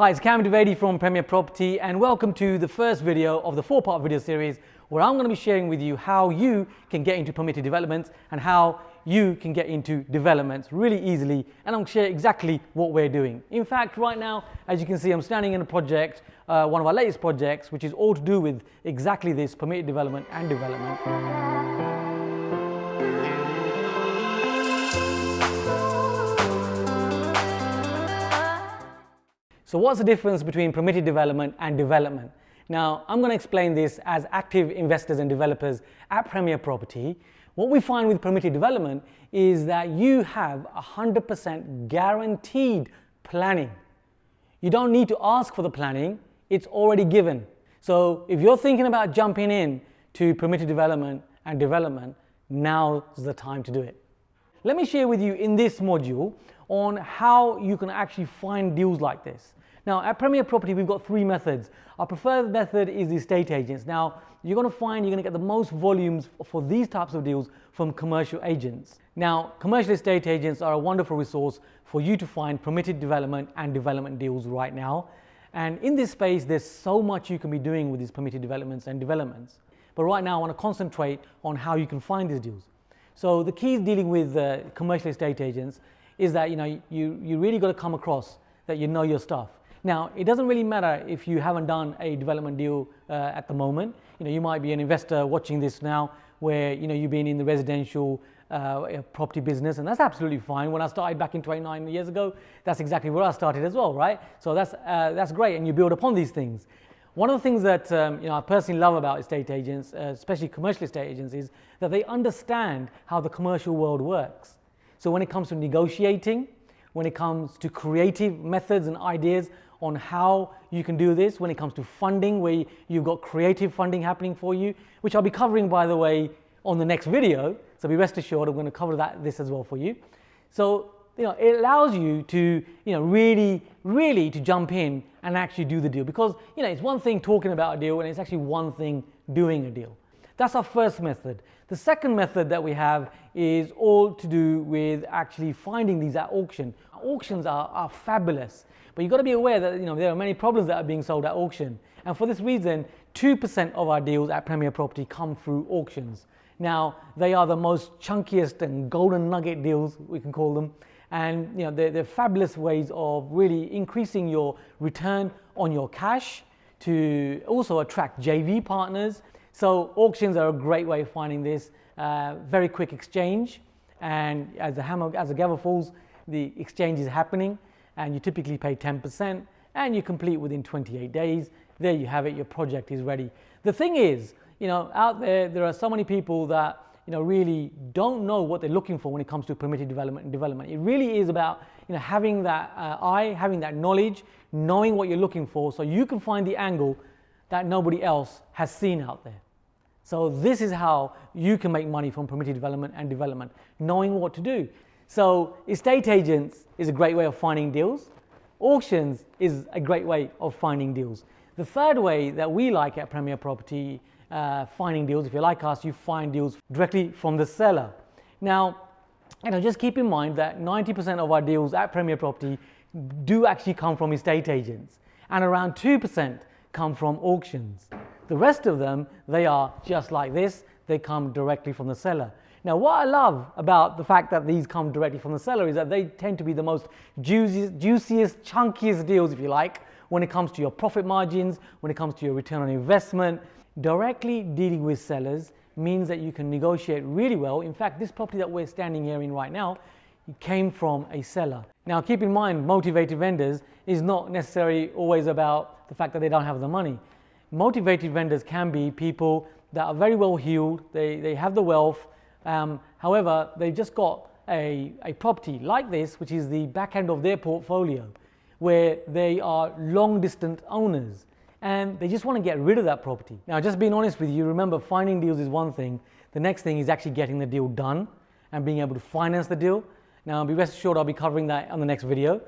Hi, it's Kam Dovedi from Premier Property and welcome to the first video of the four-part video series where I'm going to be sharing with you how you can get into permitted developments and how you can get into developments really easily and to share exactly what we're doing. In fact, right now, as you can see, I'm standing in a project, uh, one of our latest projects, which is all to do with exactly this, permitted development and development. So what's the difference between permitted development and development? Now, I'm going to explain this as active investors and developers at Premier Property. What we find with permitted development is that you have 100% guaranteed planning. You don't need to ask for the planning, it's already given. So if you're thinking about jumping in to permitted development and development, now's the time to do it. Let me share with you in this module on how you can actually find deals like this. Now at Premier Property we've got three methods. Our preferred method is the estate agents. Now you're going to find you're going to get the most volumes for these types of deals from commercial agents. Now commercial estate agents are a wonderful resource for you to find permitted development and development deals right now. And in this space there's so much you can be doing with these permitted developments and developments. But right now I want to concentrate on how you can find these deals. So the key is dealing with uh, commercial estate agents is that you know you, you really got to come across that you know your stuff. Now, it doesn't really matter if you haven't done a development deal uh, at the moment. You know, you might be an investor watching this now where, you know, you've been in the residential uh, property business and that's absolutely fine. When I started back in 29 years ago, that's exactly where I started as well, right? So that's, uh, that's great and you build upon these things. One of the things that um, you know, I personally love about estate agents, uh, especially commercial estate agents, is that they understand how the commercial world works. So when it comes to negotiating, when it comes to creative methods and ideas on how you can do this when it comes to funding, where you've got creative funding happening for you, which I'll be covering, by the way, on the next video. So be rest assured, I'm going to cover that this as well for you. So you know, it allows you to you know really, really to jump in and actually do the deal because you know it's one thing talking about a deal and it's actually one thing doing a deal. That's our first method. The second method that we have is all to do with actually finding these at auction. Auctions are, are fabulous. But you've got to be aware that you know, there are many problems that are being sold at auction. And for this reason, 2% of our deals at Premier Property come through auctions. Now, they are the most chunkiest and golden nugget deals, we can call them. And you know, they're, they're fabulous ways of really increasing your return on your cash to also attract JV partners. So auctions are a great way of finding this. Uh, very quick exchange. And as the hammer, as the gavel falls, the exchange is happening and you typically pay 10% and you complete within 28 days. There you have it, your project is ready. The thing is, you know, out there, there are so many people that, you know, really don't know what they're looking for when it comes to permitted development and development. It really is about, you know, having that uh, eye, having that knowledge, knowing what you're looking for so you can find the angle that nobody else has seen out there. So this is how you can make money from permitted development and development, knowing what to do. So estate agents is a great way of finding deals. Auctions is a great way of finding deals. The third way that we like at Premier Property uh, finding deals, if you like us, you find deals directly from the seller. Now, you know, just keep in mind that 90% of our deals at Premier Property do actually come from estate agents and around 2% come from auctions. The rest of them, they are just like this, they come directly from the seller. Now, what I love about the fact that these come directly from the seller is that they tend to be the most juiciest, chunkiest deals, if you like, when it comes to your profit margins, when it comes to your return on investment. Directly dealing with sellers means that you can negotiate really well. In fact, this property that we're standing here in right now came from a seller. Now, keep in mind, motivated vendors is not necessarily always about the fact that they don't have the money. Motivated vendors can be people that are very well heeled, they, they have the wealth, um, however, they've just got a, a property like this, which is the back end of their portfolio, where they are long distance owners and they just want to get rid of that property. Now, just being honest with you, remember finding deals is one thing. The next thing is actually getting the deal done and being able to finance the deal. Now, be rest assured I'll be covering that on the next video.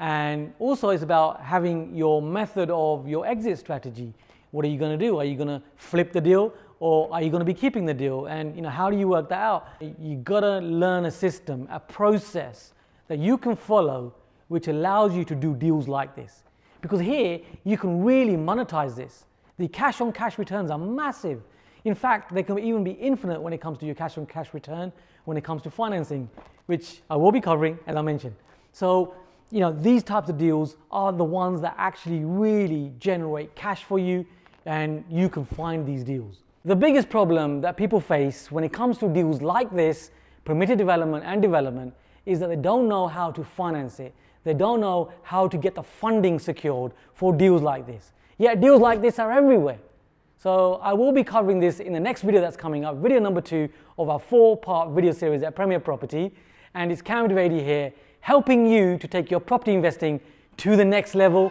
And also it's about having your method of your exit strategy. What are you going to do? Are you going to flip the deal or are you going to be keeping the deal? And you know, how do you work that out? You got to learn a system, a process that you can follow which allows you to do deals like this. because here you can really monetize this. The cash on cash returns are massive. In fact, they can even be infinite when it comes to your cash on cash return, when it comes to financing, which I will be covering as I mentioned. So, you know, these types of deals are the ones that actually really generate cash for you and you can find these deals. The biggest problem that people face when it comes to deals like this, permitted development and development, is that they don't know how to finance it. They don't know how to get the funding secured for deals like this. Yet deals like this are everywhere. So I will be covering this in the next video that's coming up, video number two of our four-part video series at Premier Property. And it's Kam Dovedi here, helping you to take your property investing to the next level.